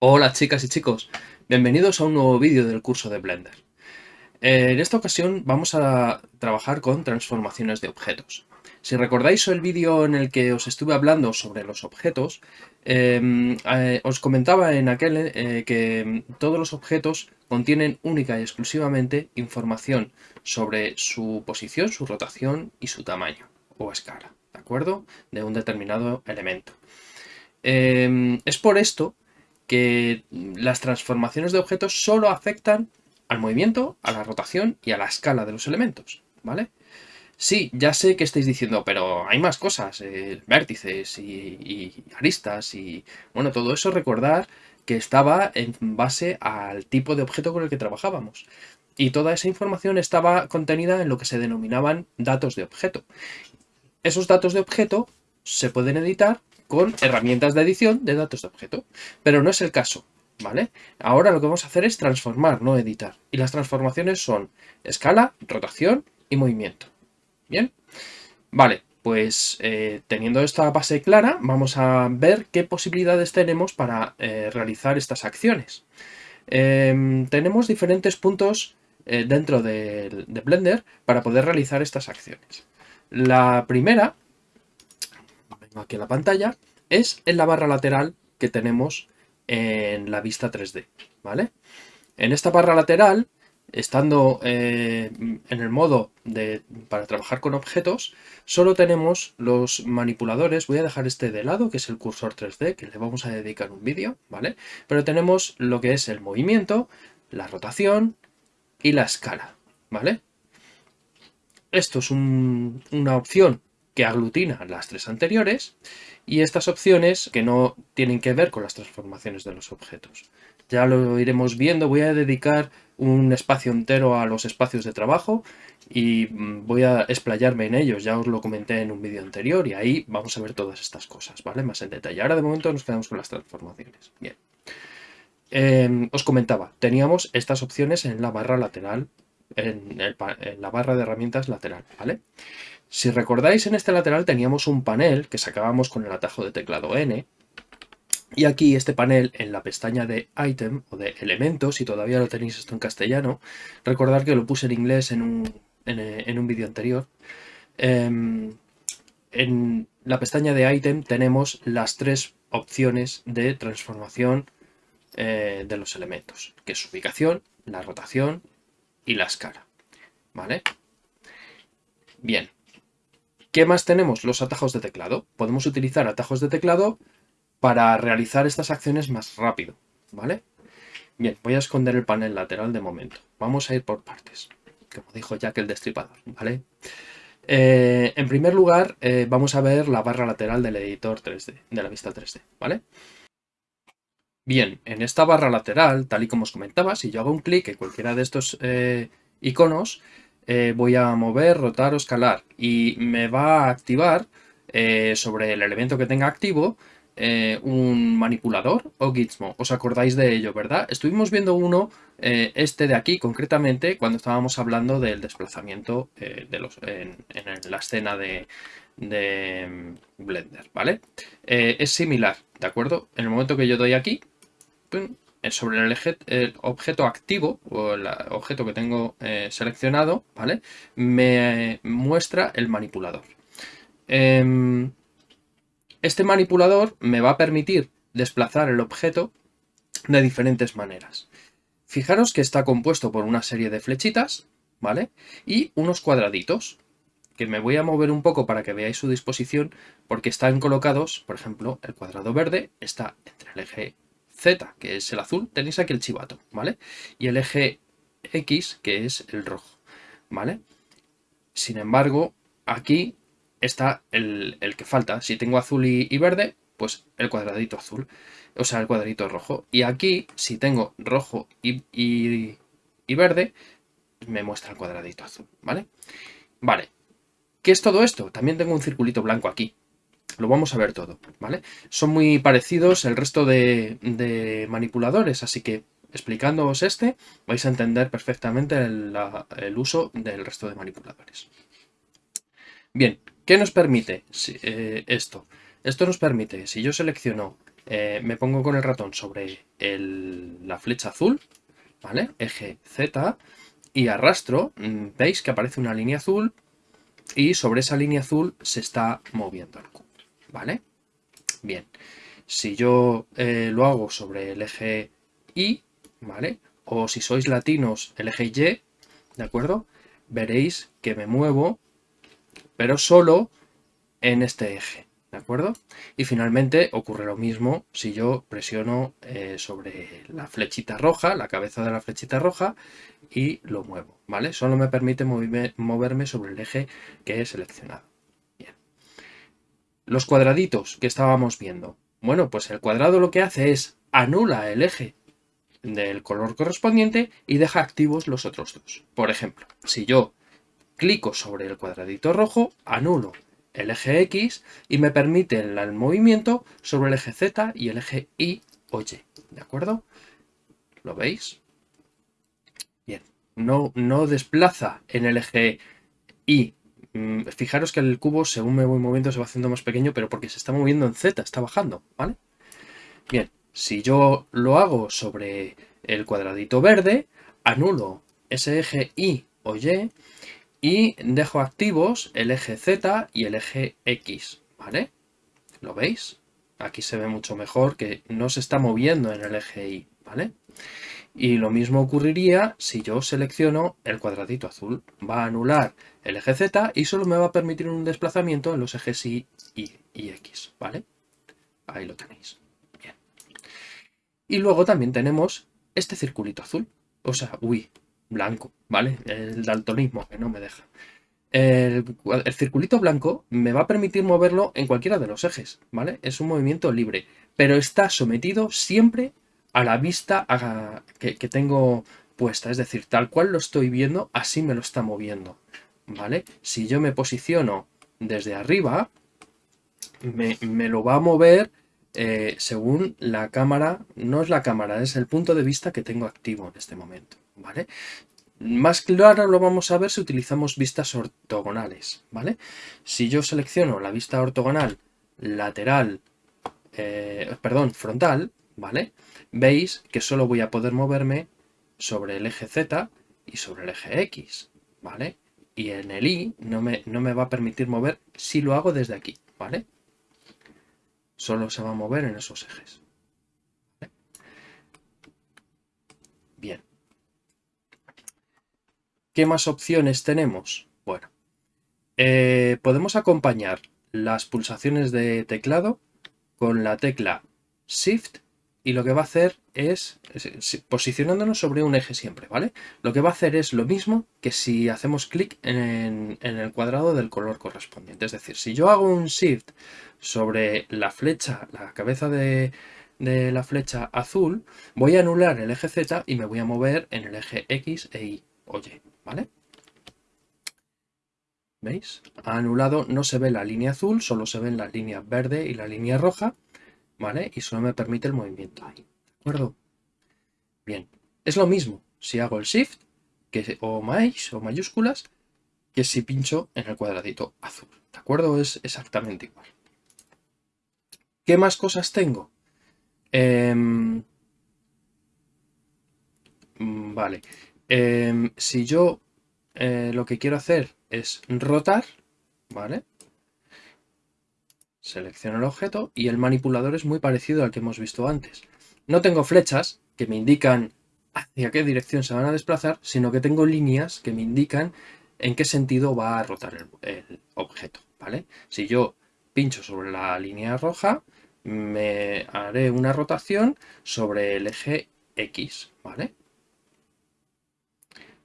Hola chicas y chicos, bienvenidos a un nuevo vídeo del curso de Blender. Eh, en esta ocasión vamos a trabajar con transformaciones de objetos. Si recordáis el vídeo en el que os estuve hablando sobre los objetos, em, eh, os comentaba en aquel eh, que todos los objetos contienen única y exclusivamente información sobre su posición, su rotación y su tamaño o escala, ¿de acuerdo? De un determinado elemento. Em, es por esto que las transformaciones de objetos solo afectan al movimiento, a la rotación y a la escala de los elementos, ¿vale? Sí, ya sé que estáis diciendo, pero hay más cosas, eh, vértices y, aristas y... Bueno, todo eso recordar que estaba en base al tipo de objeto con el que trabajábamos. Y toda esa información estaba contenida en lo que se denominaban datos de objeto. Esos datos de objeto se pueden editar con herramientas de edición de datos de objeto. Pero no es el caso, ¿vale? Ahora lo que vamos a hacer es transformar, no editar. Y las transformaciones son escala, rotación y movimiento. ¿Bien? Vale, pues eh, teniendo esta base clara, vamos a ver qué posibilidades tenemos para eh, realizar estas acciones. Em, tenemos diferentes puntos eh, dentro de Blender para poder realizar estas acciones. La primera aquí en la pantalla, es en la barra lateral que tenemos en la vista 3D, ¿vale? En esta barra lateral, estando eh, en el modo de, para trabajar con objetos, solo tenemos los manipuladores, voy a dejar este de lado, que es el cursor 3D, que le vamos a dedicar un vídeo, ¿vale? Pero tenemos lo que es el movimiento, la rotación y la escala, ¿vale? Esto es una opción que aglutina las tres anteriores y estas opciones que no tienen que ver con las transformaciones de los objetos. Ya lo iremos viendo, voy a dedicar un espacio entero a los espacios de trabajo y mm, voy a explayarme en ellos, ya os lo comenté en un vídeo anterior y ahí vamos a ver todas estas cosas, ¿vale? Más en detalle. Ahora de momento nos quedamos con las transformaciones. Bien. Em, os comentaba, teníamos estas opciones en la barra lateral, en, en la barra de herramientas lateral, ¿vale? Si recordáis, en este lateral teníamos un panel que sacábamos con el atajo de teclado N. Y aquí este panel en la pestaña de Item o de Elementos, si todavía lo tenéis esto en castellano, recordar que lo puse en inglés en un, en, un vídeo anterior. Em, en la pestaña de Item tenemos las tres opciones de transformación eh, de los elementos, que es su ubicación, la rotación y la escala. ¿Vale? Bien, ¿Qué más tenemos? Los atajos de teclado. Podemos utilizar atajos de teclado para realizar estas acciones más rápido, ¿vale? Bien, voy a esconder el panel lateral de momento. Vamos a ir por partes, como dijo Jack el Destripador, ¿vale? Eh, en primer lugar, eh, vamos a ver la barra lateral del editor 3D, de la vista 3D, ¿vale? Bien, en esta barra lateral, tal y como os comentaba, si yo hago un clic en cualquiera de estos eh, iconos, voy a mover, rotar o escalar y me va a activar sobre el elemento que tenga activo eh, un manipulador o gizmo. ¿Os acordáis de ello, verdad? Estuvimos viendo uno, este de aquí concretamente, cuando estábamos hablando del desplazamiento de los, en, la escena de, de mm, Blender, ¿vale? es similar, ¿de acuerdo? En el momento que yo doy aquí, sobre el, objeto activo o el objeto que tengo eh, seleccionado, ¿vale? Me muestra el manipulador. Este manipulador me va a permitir desplazar el objeto de diferentes maneras. Fijaros que está compuesto por una serie de flechitas, ¿vale? Y unos cuadraditos, que me voy a mover un poco para que veáis su disposición, porque están colocados, por ejemplo, el cuadrado verde está entre el eje Z, que es el azul, tenéis aquí el chivato, ¿vale? Y el eje X, que es el rojo, ¿vale? Sin embargo, aquí está el, que falta. Si tengo azul y, verde, pues el cuadradito azul, o sea, el cuadradito rojo. Y aquí, si tengo rojo y, y verde, me muestra el cuadradito azul, ¿vale? Vale, ¿qué es todo esto? También tengo un circulito blanco aquí, lo vamos a ver todo, ¿vale? Son muy parecidos el resto de, manipuladores, así que explicándoos este vais a entender perfectamente el, uso del resto de manipuladores. Bien, ¿qué nos permite eh, esto? Esto nos permite, si yo selecciono, eh, me pongo con el ratón sobre la flecha azul, ¿vale? Eje Z, y arrastro, mm, veis que aparece una línea azul y sobre esa línea azul se está moviendo el cubo, ¿vale? Bien, si yo eh, lo hago sobre el eje Y, ¿vale? O si sois latinos, el eje Y, ¿de acuerdo? Veréis que me muevo, pero solo en este eje, ¿de acuerdo? Y finalmente ocurre lo mismo si yo presiono eh, sobre la flechita roja, la cabeza de la flechita roja, y lo muevo, ¿vale? Solo me permite moverme sobre el eje que he seleccionado. Bien. Los cuadraditos que estábamos viendo. Bueno, pues el cuadrado lo que hace es anula el eje del color correspondiente y deja activos los otros dos. Por ejemplo, si yo clico sobre el cuadradito rojo, anulo el eje X y me permite el movimiento sobre el eje Z y el eje Y o Y. ¿De acuerdo? ¿Lo veis? Bien. No, no desplaza en el eje Y. Mm, fijaros que el cubo, según me voy moviendo, se va haciendo más pequeño, pero porque se está moviendo en Z, está bajando, ¿vale? Bien, si yo lo hago sobre el cuadradito verde, anulo ese eje Y o Y y dejo activos el eje Z y el eje X, ¿vale? ¿Lo veis? Aquí se ve mucho mejor que no se está moviendo en el eje Y, ¿vale? Y lo mismo ocurriría si yo selecciono el cuadradito azul. Va a anular el eje Z y solo me va a permitir un desplazamiento en los ejes Y y, y X, ¿vale? Ahí lo tenéis. Bien. Y luego también tenemos este circulito azul. O sea, uy, blanco, ¿vale? El daltonismo que no me deja. El, circulito blanco me va a permitir moverlo en cualquiera de los ejes, ¿vale? Es un movimiento libre, pero está sometido siempre a la vista que, tengo puesta, es decir, tal cual lo estoy viendo, así me lo está moviendo, ¿vale? Si yo me posiciono desde arriba, me, lo va a mover eh, según la cámara, no es la cámara, es el punto de vista que tengo activo en este momento. ¿Vale? Más claro lo vamos a ver si utilizamos vistas ortogonales, ¿vale? Si yo selecciono la vista ortogonal lateral, eh, perdón, frontal, ¿vale? Veis que solo voy a poder moverme sobre el eje Z y sobre el eje X, ¿vale? Y en el Y no me, no me va a permitir mover si lo hago desde aquí, ¿vale? Solo se va a mover en esos ejes. Bien. ¿Qué más opciones tenemos? Bueno, eh, podemos acompañar las pulsaciones de teclado con la tecla Shift y lo que va a hacer es, posicionándonos sobre un eje siempre, ¿vale? Lo que va a hacer es lo mismo que si hacemos clic en, el cuadrado del color correspondiente. Es decir, si yo hago un Shift sobre la flecha, la cabeza de, de la flecha azul, voy a anular el eje Z y me voy a mover en el eje X e Y o Y. ¿vale? ¿Veis? Anulado, no se ve la línea azul, solo se ven la línea verde y la línea roja, ¿vale? Y solo me permite el movimiento ahí, ¿de acuerdo? Bien, es lo mismo si hago el Shift que, o más o mayúsculas que si pincho en el cuadradito azul, ¿de acuerdo? Es exactamente igual. ¿Qué más cosas tengo? Mm, vale, Em, si yo eh, lo que quiero hacer es rotar, ¿vale? Selecciono el objeto y el manipulador es muy parecido al que hemos visto antes. No tengo flechas que me indican hacia qué dirección se van a desplazar, sino que tengo líneas que me indican en qué sentido va a rotar el, el objeto, ¿vale? Si yo pincho sobre la línea roja, me haré una rotación sobre el eje X, ¿vale?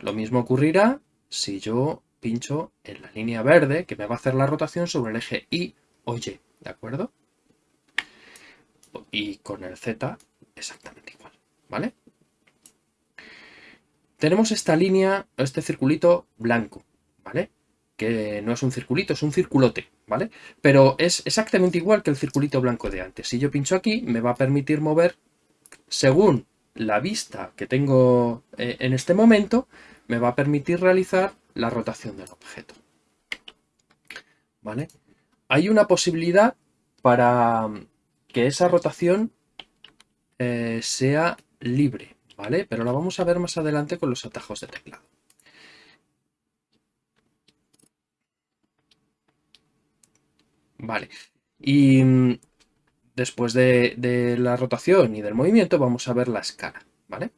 Lo mismo ocurrirá si yo pincho en la línea verde, que me va a hacer la rotación sobre el eje Y o Y, ¿de acuerdo? Y con el Z exactamente igual, ¿vale? Tenemos esta línea, este circulito blanco, ¿vale? Que no es un circulito, es un circulote, ¿vale? Pero es exactamente igual que el circulito blanco de antes. Si yo pincho aquí, me va a permitir mover según la vista que tengo eh, en este momento, me va a permitir realizar la rotación del objeto. ¿vale? Hay una posibilidad para que esa rotación eh, sea libre, ¿vale? Pero la vamos a ver más adelante con los atajos de teclado. Vale, y mm, después de, de, la rotación y del movimiento vamos a ver la escala, ¿vale?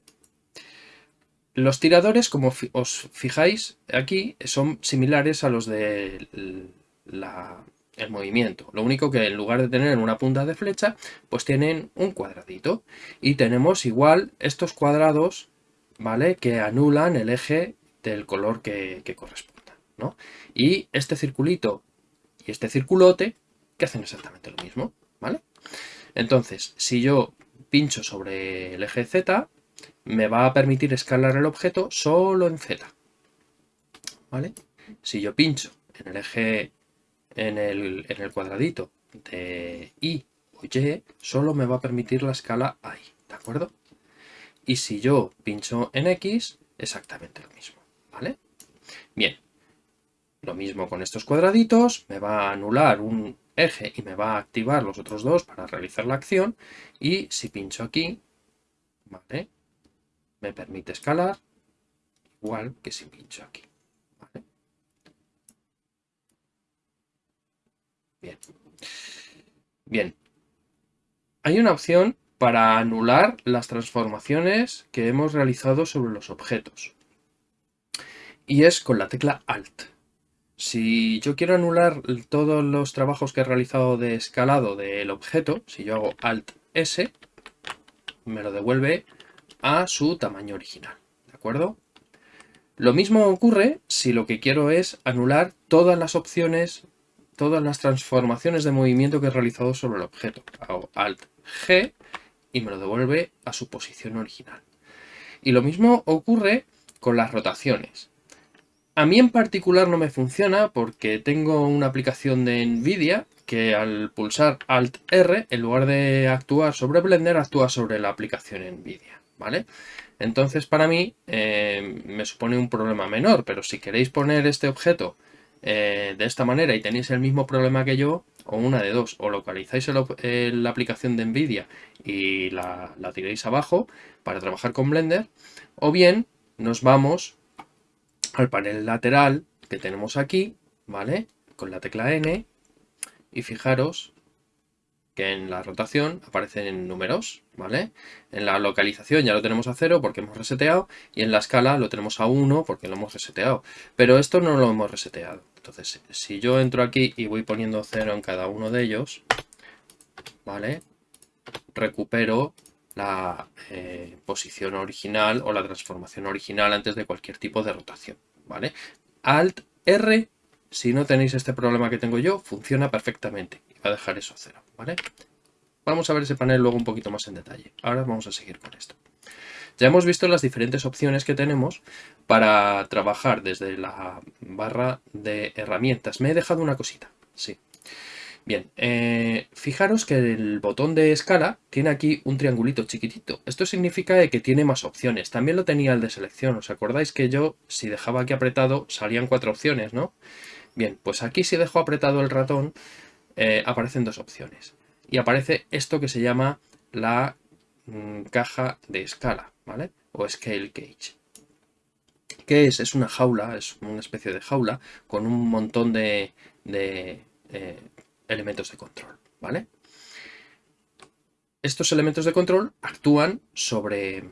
Los tiradores, como os fijáis aquí, son similares a los de la, el movimiento. Lo único que en lugar de tener una punta de flecha, pues tienen un cuadradito. Y tenemos igual estos cuadrados, ¿vale? Que anulan el eje del color que, corresponda, ¿no? Y este circulito y este circulote, que hacen exactamente lo mismo, ¿vale? Entonces, si yo pincho sobre el eje Z, me va a permitir escalar el objeto solo en Z, ¿vale? Si yo pincho en el eje en el, cuadradito de Y o Y, solo me va a permitir la escala ahí, ¿de acuerdo? Y si yo pincho en X, exactamente lo mismo, ¿vale? Bien, lo mismo con estos cuadraditos, me va a anular un eje y me va a activar los otros dos para realizar la acción. Y si pincho aquí, ¿vale? Me permite escalar, igual que si pincho aquí. Bien. Bien. Hay una opción para anular las transformaciones que hemos realizado sobre los objetos. Y es con la tecla Alt. Si yo quiero anular todos los trabajos que he realizado de escalado del objeto, si yo hago Alt S, me lo devuelve a su tamaño original. ¿De acuerdo? Lo mismo ocurre si lo que quiero es anular todas las opciones todas las transformaciones de movimiento que he realizado sobre el objeto. Hago Alt G y me lo devuelve a su posición original. Y lo mismo ocurre con las rotaciones. A mí en particular no me funciona porque tengo una aplicación de NVIDIA que al pulsar Alt R, en lugar de actuar sobre Blender, actúa sobre la aplicación NVIDIA, ¿vale? Entonces para mí eh, me supone un problema menor, pero si queréis poner este objeto eh, de esta manera y tenéis el mismo problema que yo, o una de dos, o localizáis la aplicación de NVIDIA y la, la tiréis abajo para trabajar con Blender, o bien nos vamos al panel lateral que tenemos aquí, ¿vale? Con la tecla N y fijaros que en la rotación aparecen números, ¿vale? En la localización ya lo tenemos a 0 porque hemos reseteado y en la escala lo tenemos a 1 porque lo hemos reseteado. Pero esto no lo hemos reseteado. Entonces, si yo entro aquí y voy poniendo 0 en cada uno de ellos, ¿vale? Recupero la eh, posición original o la transformación original antes de cualquier tipo de rotación, ¿vale? Alt R si no tenéis este problema que tengo yo, funciona perfectamente. A dejar eso a cero, ¿vale? Vamos a ver ese panel luego un poquito más en detalle. Ahora vamos a seguir con esto. Ya hemos visto las diferentes opciones que tenemos para trabajar desde la barra de herramientas. Me he dejado una cosita, sí. Bien, eh, fijaros que el botón de escala tiene aquí un triangulito chiquitito. Esto significa que tiene más opciones. También lo tenía el de selección. ¿Os acordáis que yo, si dejaba aquí apretado, salían cuatro opciones, ¿no? Bien, pues aquí si dejo apretado el ratón, eh, aparecen dos opciones. Y aparece esto que se llama la mm, caja de escala, ¿vale? O scale cage. ¿Qué es? Es una jaula, es una especie de jaula con un montón de, eh, elementos de control, ¿vale? Estos elementos de control actúan sobre,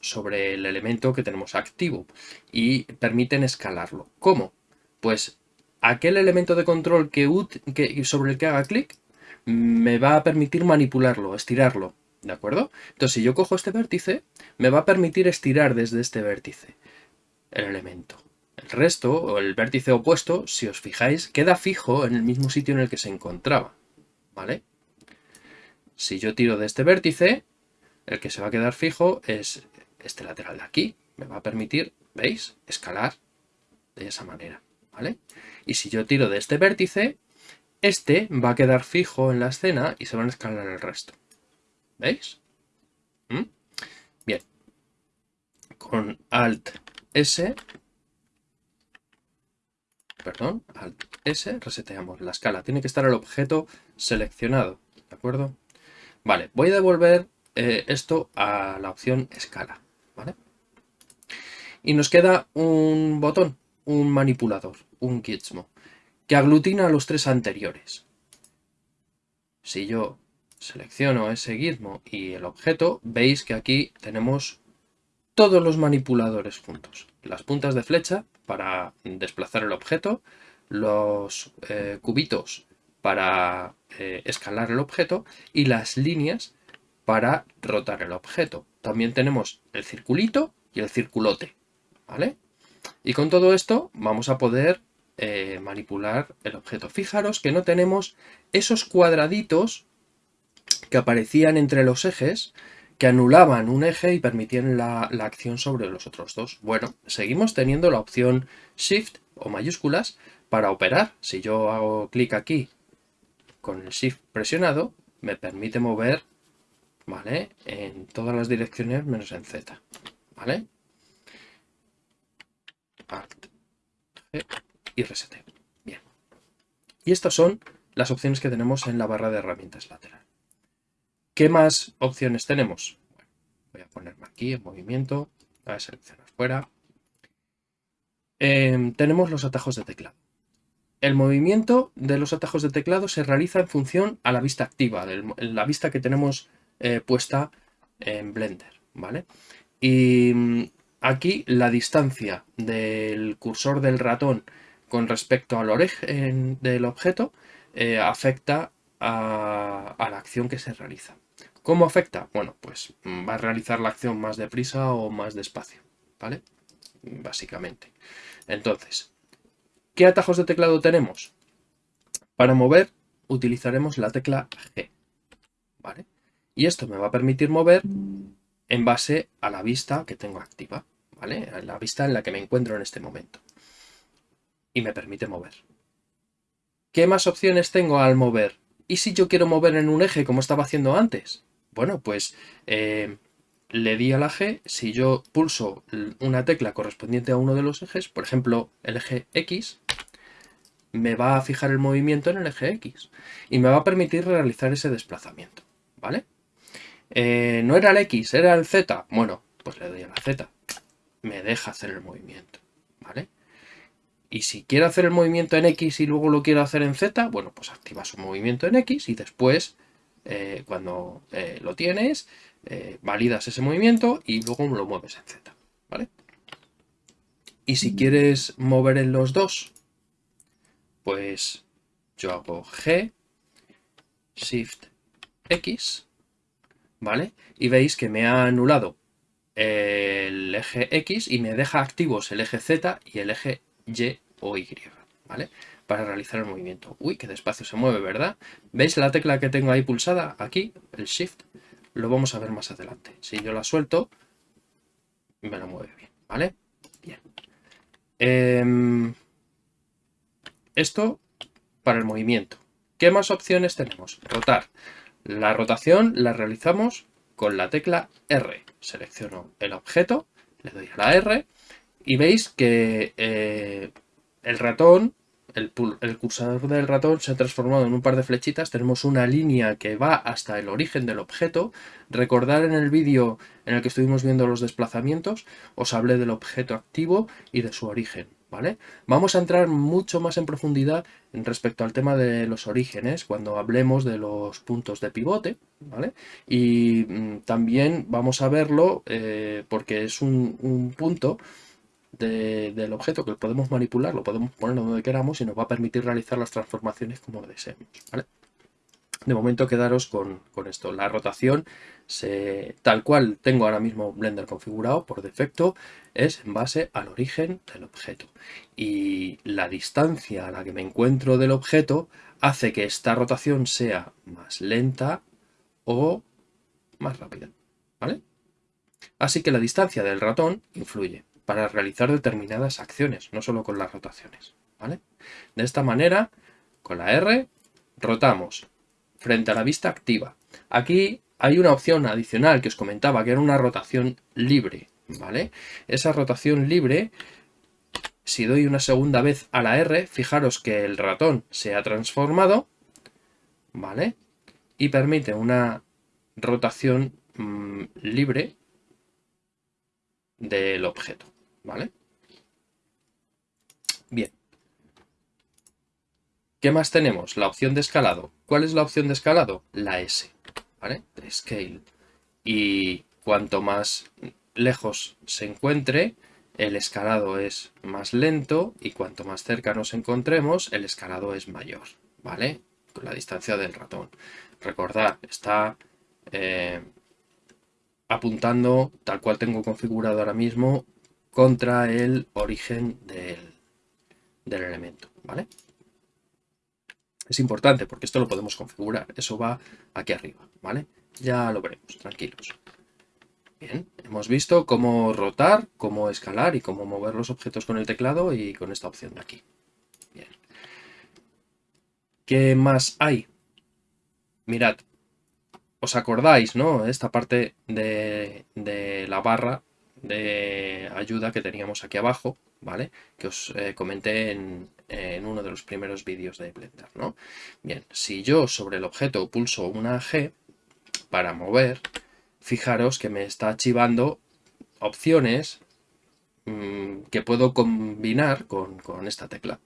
sobre el elemento que tenemos activo y permiten escalarlo. ¿Cómo? Pues aquel elemento de control que, sobre el que haga clic me va a permitir manipularlo, estirarlo, ¿de acuerdo? Entonces, si yo cojo este vértice, me va a permitir estirar desde este vértice el elemento. El resto, o el vértice opuesto, si os fijáis, queda fijo en el mismo sitio en el que se encontraba, ¿vale? Si yo tiro de este vértice, el que se va a quedar fijo es este lateral de aquí. Me va a permitir, ¿veis?, escalar de esa manera. Y si yo tiro de este vértice, este va a quedar fijo en la escena y se van a escalar el resto. ¿Veis? ¿Mm? Bien. Con Alt S, perdón, Alt S, reseteamos la escala. Tiene que estar el objeto seleccionado, ¿de acuerdo? Vale, voy a devolver eh, esto a la opción escala, ¿vale? Y nos queda un botón, un manipulador, un gizmo, que aglutina los tres anteriores. Si yo selecciono ese gizmo y el objeto, veis que aquí tenemos todos los manipuladores juntos. Las puntas de flecha para desplazar el objeto, los eh, cubitos para eh, escalar el objeto y las líneas para rotar el objeto. También tenemos el circulito y el circulote, ¿vale? Y con todo esto vamos a poder eh, manipular el objeto. Fijaros que no tenemos esos cuadraditos que aparecían entre los ejes que anulaban un eje y permitían la, acción sobre los otros dos. Bueno, seguimos teniendo la opción Shift o mayúsculas para operar. Si yo hago clic aquí con el Shift presionado, me permite mover ¿vale? en todas las direcciones menos en Z. ¿vale? Alt, G y reseteo. Bien. Y estas son las opciones que tenemos en la barra de herramientas lateral. ¿Qué más opciones tenemos? voy a ponerme aquí en movimiento, a seleccionar fuera. Em, tenemos los atajos de teclado. El movimiento de los atajos de teclado se realiza en función a la vista activa, la vista que tenemos eh, puesta en Blender, ¿vale? Y aquí la distancia del cursor del ratón con respecto al origen del objeto eh, afecta a la acción que se realiza. ¿Cómo afecta? Bueno, pues mm, va a realizar la acción más deprisa o más despacio, ¿vale? Básicamente. Entonces, ¿qué atajos de teclado tenemos? Para mover utilizaremos la tecla G, ¿vale? Y esto me va a permitir mover en base a la vista que tengo activa, ¿vale? La vista en la que me encuentro en este momento. Y me permite mover. ¿Qué más opciones tengo al mover? ¿Y si yo quiero mover en un eje como estaba haciendo antes? Bueno, pues eh, le di a la G, si yo pulso una tecla correspondiente a uno de los ejes, por ejemplo el eje X, me va a fijar el movimiento en el eje X y me va a permitir realizar ese desplazamiento, ¿vale? Eh, no era el X, era el Z, bueno, pues le doy a la Z, me deja hacer el movimiento, ¿vale? Y si quiero hacer el movimiento en X y luego lo quiero hacer en Z, bueno, pues activa su movimiento en X y después eh, cuando eh, lo tienes, eh, validas ese movimiento y luego lo mueves en Z, ¿vale? Y si quieres mover en los dos, pues yo hago G, Shift X, ¿vale? Y veis que me ha anulado el eje X y me deja activos el eje Z y el eje Y o Y, ¿vale? para realizar el movimiento. Uy, qué despacio se mueve, ¿verdad? ¿Veis la tecla que tengo ahí pulsada? Aquí, el Shift. Lo vamos a ver más adelante. Si yo la suelto, me la mueve bien, ¿vale? Bien. Em, esto para el movimiento. ¿Qué más opciones tenemos? Rotar. La rotación la realizamos con la tecla R. Selecciono el objeto, le doy a la R y veis que eh, el ratón el, cursador del ratón se ha transformado en un par de flechitas, tenemos una línea que va hasta el origen del objeto. Recordar en el vídeo en el que estuvimos viendo los desplazamientos, os hablé del objeto activo y de su origen. ¿Vale? Vamos a entrar mucho más en profundidad respecto al tema de los orígenes cuando hablemos de los puntos de pivote, ¿vale? Y mm, también vamos a verlo eh, porque es un punto del objeto que podemos manipular, lo podemos poner donde queramos y nos va a permitir realizar las transformaciones como deseemos. De momento quedaros con, esto. La rotación, tal cual tengo ahora mismo Blender configurado por defecto, es en base al origen del objeto. Y la distancia a la que me encuentro del objeto hace que esta rotación sea más lenta o más rápida. ¿vale? Así que la distancia del ratón influye para realizar determinadas acciones, no solo con las rotaciones. ¿vale? De esta manera, con la R, rotamos frente a la vista activa. Aquí hay una opción adicional que os comentaba, que era una rotación libre. ¿vale? Esa rotación libre, si doy una segunda vez a la R, fijaros que el ratón se ha transformado, ¿vale? Y permite una rotación mm, libre del objeto, ¿vale? Bien. ¿Qué más tenemos? La opción de escalado. ¿Cuál es la opción de escalado? La S, ¿vale? Scale. Y cuanto más lejos se encuentre, el escalado es más lento y cuanto más cerca nos encontremos, el escalado es mayor, ¿vale? Con la distancia del ratón. Recordad, está eh, apuntando, tal cual tengo configurado ahora mismo, contra el origen del, del elemento, ¿vale? Es importante porque esto lo podemos configurar, eso va aquí arriba, ¿vale? Ya lo veremos, tranquilos. Bien, hemos visto cómo rotar, cómo escalar y cómo mover los objetos con el teclado y con esta opción de aquí. Bien. ¿Qué más hay? Mirad, os acordáis, ¿no? Esta parte de, la barra de ayuda que teníamos aquí abajo, ¿vale? Que os eh, comenté en, en, uno de los primeros vídeos de Blender, ¿no? Bien, si yo sobre el objeto pulso una G para mover, fijaros que me está archivando opciones mm, que puedo combinar con, esta tecla.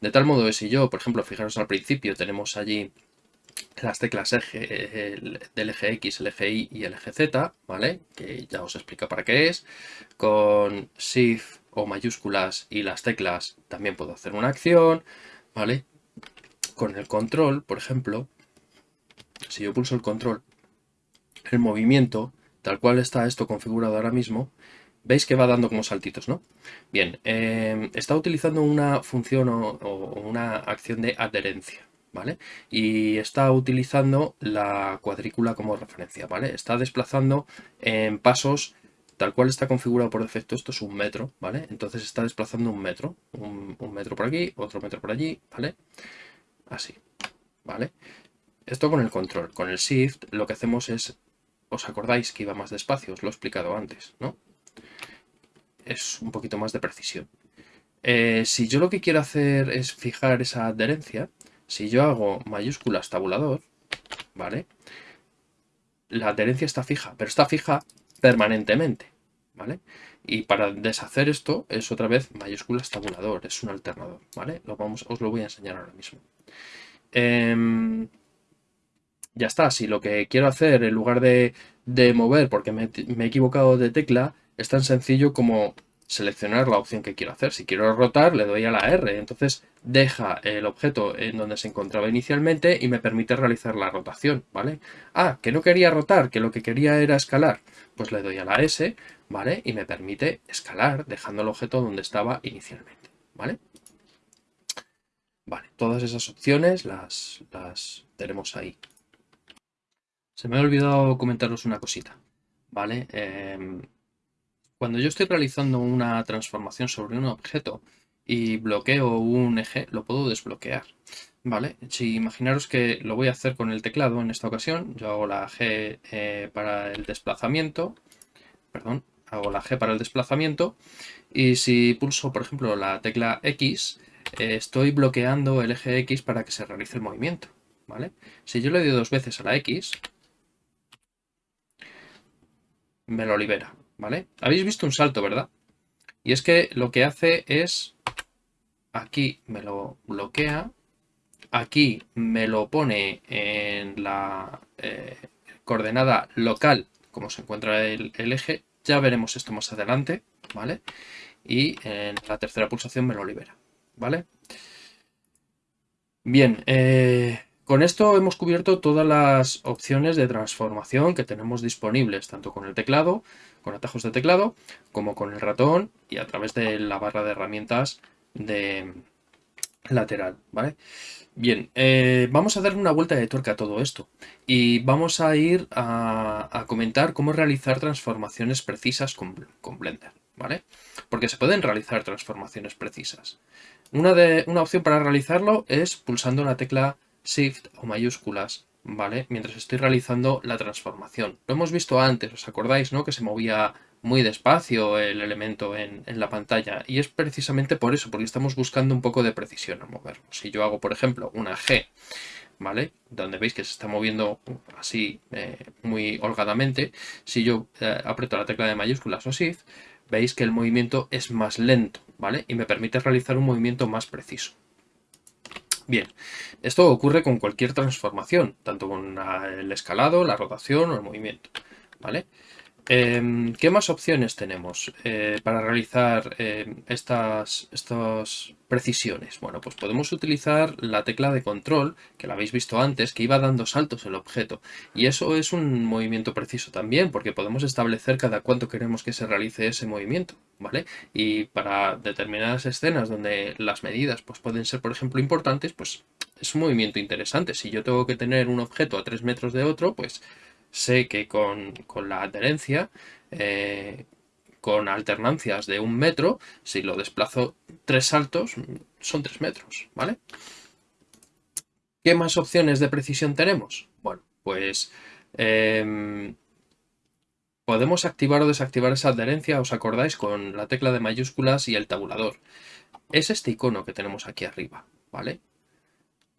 De tal modo que si yo, por ejemplo, fijaros al principio, tenemos allí las teclas eje, del eje X, el eje Y y el eje Z, ¿vale? Que ya os explico para qué es. Con Shift o mayúsculas y las teclas también puedo hacer una acción, ¿vale? Con el control, por ejemplo, si yo pulso el control, el movimiento, tal cual está esto configurado ahora mismo, veis que va dando como saltitos, ¿no? Bien, em, está utilizando una función o, una acción de adherencia, ¿vale? Y está utilizando la cuadrícula como referencia, ¿vale? Está desplazando en pasos, tal cual está configurado por defecto, esto es un metro, ¿vale? Entonces está desplazando un metro, un, metro por aquí, otro metro por allí, ¿vale? Así, ¿vale? Esto con el control, con el shift lo que hacemos es ¿Os acordáis que iba más despacio? Os lo he explicado antes, ¿no? Es un poquito más de precisión. Eh, si yo lo que quiero hacer es fijar esa adherencia, si yo hago mayúsculas tabulador, ¿vale? La adherencia está fija, pero está fija permanentemente, ¿vale? Y para deshacer esto es otra vez mayúsculas tabulador, es un alternador, ¿vale? Lo vamos, os lo voy a enseñar ahora mismo. Eh, ya está. Si lo que quiero hacer, en lugar de, mover porque me, he equivocado de tecla, es tan sencillo como seleccionar la opción que quiero hacer. Si quiero rotar, le doy a la R. Entonces deja el objeto en donde se encontraba inicialmente y me permite realizar la rotación, ¿vale? Ah, que no quería rotar, que lo que quería era escalar. Pues le doy a la S, ¿vale? Y me permite escalar dejando el objeto donde estaba inicialmente, ¿vale? Vale, todas esas opciones las, las tenemos ahí. Se me ha olvidado comentaros una cosita, ¿vale? Em, cuando yo estoy realizando una transformación sobre un objeto y bloqueo un eje, lo puedo desbloquear, ¿vale? Si imaginaros que lo voy a hacer con el teclado en esta ocasión, yo hago la G eh, para el desplazamiento, perdón, hago la G para el desplazamiento y si pulso, por ejemplo, la tecla X, eh, estoy bloqueando el eje X para que se realice el movimiento, ¿vale? Si yo le doy dos veces a la X, me lo libera, ¿vale? Habéis visto un salto, ¿verdad? Y es que lo que hace es, aquí me lo bloquea, aquí me lo pone en la eh, coordenada local, como se encuentra el, eje, ya veremos esto más adelante, ¿vale? Y en la tercera pulsación me lo libera, ¿vale? Bien, eh, con esto hemos cubierto todas las opciones de transformación que tenemos disponibles, tanto con el teclado, con atajos de teclado, como con el ratón y a través de la barra de herramientas de lateral, ¿vale? Bien, eh, vamos a darle una vuelta de tuerca a todo esto y vamos a ir a, comentar cómo realizar transformaciones precisas con, Blender, ¿vale? Porque se pueden realizar transformaciones precisas. Una, de, una opción para realizarlo es pulsando la tecla Shift o mayúsculas, ¿vale? Mientras estoy realizando la transformación. Lo hemos visto antes, ¿os acordáis, no? Que se movía muy despacio el elemento en, la pantalla y es precisamente por eso, porque estamos buscando un poco de precisión al moverlo. Si yo hago, por ejemplo, una G, ¿vale? Donde veis que se está moviendo así eh, muy holgadamente, si yo eh, aprieto la tecla de mayúsculas o Shift, veis que el movimiento es más lento, ¿vale? Y me permite realizar un movimiento más preciso. Bien, esto ocurre con cualquier transformación, tanto con el escalado, la rotación o el movimiento, ¿vale? Em, ¿Qué más opciones tenemos eh, para realizar em, estas, estas precisiones? Bueno, pues podemos utilizar la tecla de control, que la habéis visto antes, que iba dando saltos el objeto. Y eso es un movimiento preciso también, porque podemos establecer cada cuánto queremos que se realice ese movimiento, ¿vale? Y para determinadas escenas donde las medidas pues, pueden ser, por ejemplo, importantes, pues es un movimiento interesante. Si yo tengo que tener un objeto a 3 metros de otro, pues sé que con, la adherencia, eh, con alternancias de un metro, si lo desplazo tres saltos, son tres metros, ¿vale? ¿Qué más opciones de precisión tenemos? Bueno, pues em, podemos activar o desactivar esa adherencia, ¿os acordáis? Con la tecla de mayúsculas y el tabulador. Es este icono que tenemos aquí arriba, ¿vale?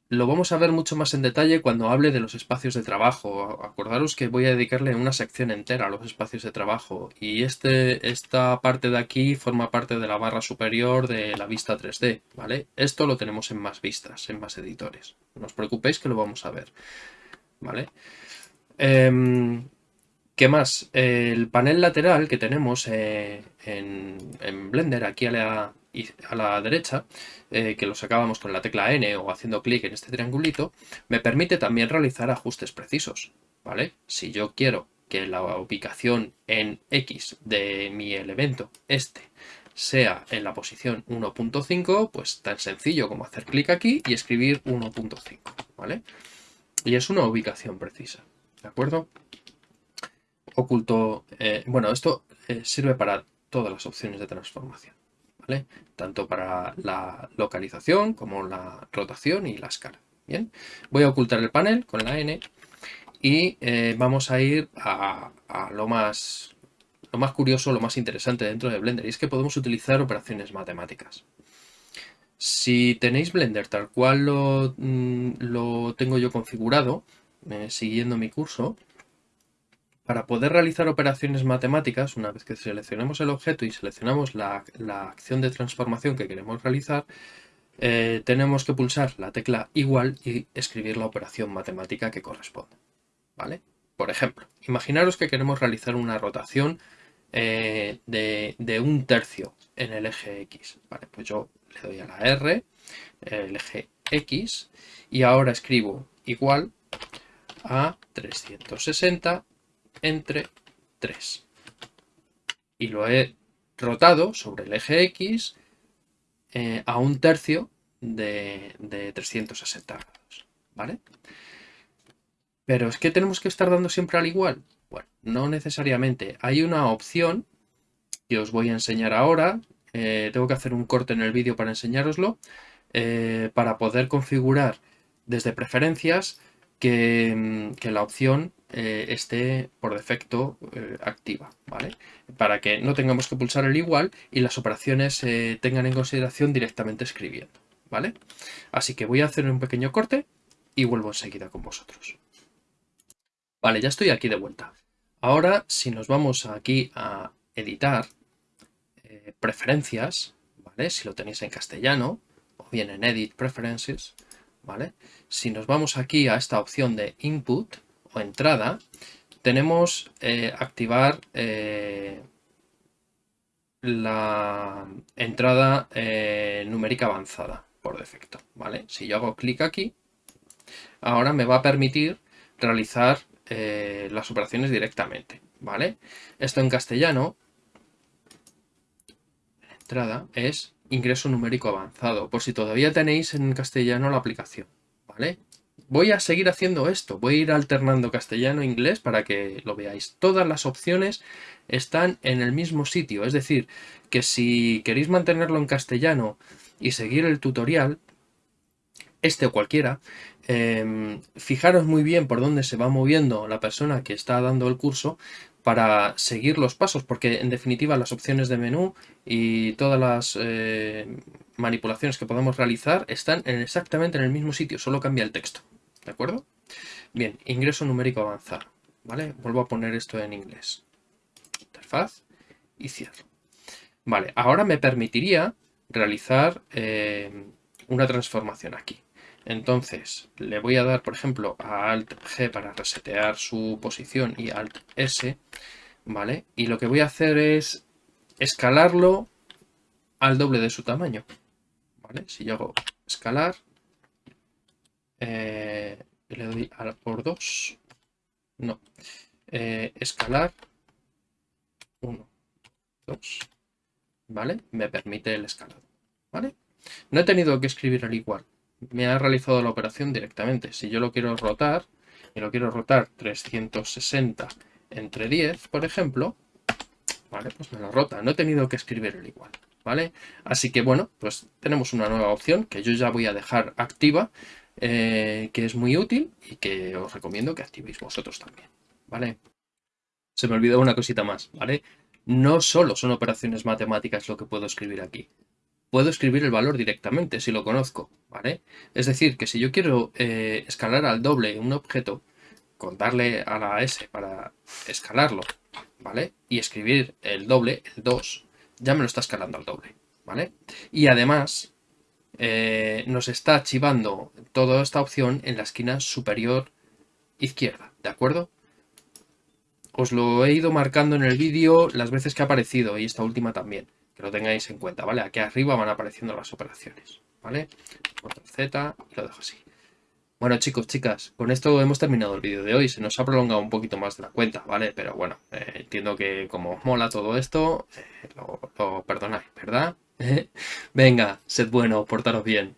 Lo vamos a ver mucho más en detalle cuando hable de los espacios de trabajo. Acordaros que voy a dedicarle una sección entera a los espacios de trabajo y este, esta parte de aquí forma parte de la barra superior de la vista 3D, ¿vale? Esto lo tenemos en más vistas, en más editores. No os preocupéis que lo vamos a ver, ¿vale? Em, ¿Qué más? El panel lateral que tenemos eh, en, en Blender, aquí a la, a la derecha, eh, que lo sacábamos con la tecla N o haciendo clic en este triangulito, me permite también realizar ajustes precisos, ¿vale? Si yo quiero que la ubicación en X de mi elemento, este, sea en la posición 1.5, pues tan sencillo como hacer clic aquí y escribir 1.5, ¿vale? Y es una ubicación precisa, ¿de acuerdo? Oculto, eh, bueno, esto eh, sirve para todas las opciones de transformación. Tanto para la localización como la rotación y la escala. Bien, voy a ocultar el panel con la N y eh, vamos a ir a, lo, más, lo más curioso, lo más interesante dentro de Blender y es que podemos utilizar operaciones matemáticas. Si tenéis Blender tal cual lo, mm, lo tengo yo configurado, siguiendo mi curso, para poder realizar operaciones matemáticas, una vez que seleccionemos el objeto y seleccionamos la, acción de transformación que queremos realizar, eh, tenemos que pulsar la tecla igual y escribir la operación matemática que corresponde. ¿vale? Por ejemplo, imaginaros que queremos realizar una rotación eh, de, un tercio en el eje X. Vale, pues yo le doy a la R, el eje X, y ahora escribo igual a 360 entre 3. Y lo he rotado sobre el eje X eh, a un tercio de, 360 grados. ¿Vale? Pero es que tenemos que estar dando siempre al igual. Bueno, no necesariamente. Hay una opción que os voy a enseñar ahora. Eh, tengo que hacer un corte en el vídeo para enseñároslo. Eh, para poder configurar desde preferencias que, que la opción eh, esté por defecto eh, activa, ¿vale? Para que no tengamos que pulsar el igual y las operaciones se tengan en consideración directamente escribiendo, ¿vale? Así que voy a hacer un pequeño corte y vuelvo enseguida con vosotros. Vale, ya estoy aquí de vuelta. Ahora, si nos vamos aquí a editar eh, preferencias, ¿vale? Si lo tenéis en castellano o bien en Edit Preferences, ¿vale? Si nos vamos aquí a esta opción de Input, entrada, tenemos eh, activar eh, la entrada eh, numérica avanzada por defecto. ¿vale? Si yo hago clic aquí, ahora me va a permitir realizar las operaciones directamente. ¿vale? Esto en castellano, entrada, es ingreso numérico avanzado, por si todavía tenéis en castellano la aplicación. ¿vale? Voy a seguir haciendo esto. Voy a ir alternando castellano e inglés para que lo veáis. Todas las opciones están en el mismo sitio. Es decir, que si queréis mantenerlo en castellano y seguir el tutorial, este o cualquiera, em, fijaros muy bien por dónde se va moviendo la persona que está dando el curso para seguir los pasos, porque en definitiva las opciones de menú y todas las eh, manipulaciones que podemos realizar están exactamente en el mismo sitio, solo cambia el texto, ¿de acuerdo? Bien, ingreso numérico avanzado, ¿vale? Vuelvo a poner esto en inglés. Interfaz y cierro. Vale, ahora me permitiría realizar eh, una transformación aquí. Entonces, le voy a dar, por ejemplo, a Alt G para resetear su posición y Alt S, ¿vale? Y lo que voy a hacer es escalarlo al doble de su tamaño, ¿vale? Si yo hago escalar, eh, le doy a por 2, no, eh, escalar 1, 2, ¿vale? Me permite el escalado, ¿vale? No he tenido que escribir el igual, me ha realizado la operación directamente. Si yo lo quiero rotar, y lo quiero rotar 360 entre 10, por ejemplo, vale, pues me lo rota. No he tenido que escribir el igual, ¿vale? Así que bueno, pues tenemos una nueva opción que yo ya voy a dejar activa, eh, que es muy útil y que os recomiendo que activéis vosotros también, ¿vale? Se me olvidó una cosita más, ¿vale? No solo son operaciones matemáticas lo que puedo escribir aquí puedo escribir el valor directamente si lo conozco, ¿vale? Es decir, que si yo quiero eh, escalar al doble un objeto, con darle a la S para escalarlo, ¿vale? Y escribir el doble, el 2, ya me lo está escalando al doble, ¿vale? Y además eh, nos está archivando toda esta opción en la esquina superior izquierda, ¿de acuerdo? Os lo he ido marcando en el vídeo las veces que ha aparecido y esta última también que lo tengáis en cuenta, ¿vale? Aquí arriba van apareciendo las operaciones, ¿vale? Control Z y lo dejo así. Bueno chicos, chicas, con esto hemos terminado el vídeo de hoy. Se nos ha prolongado un poquito más de la cuenta, ¿vale? Pero bueno, eh, entiendo que como mola todo esto, eh, lo, lo perdonáis, ¿verdad? Venga, sed bueno, portaros bien.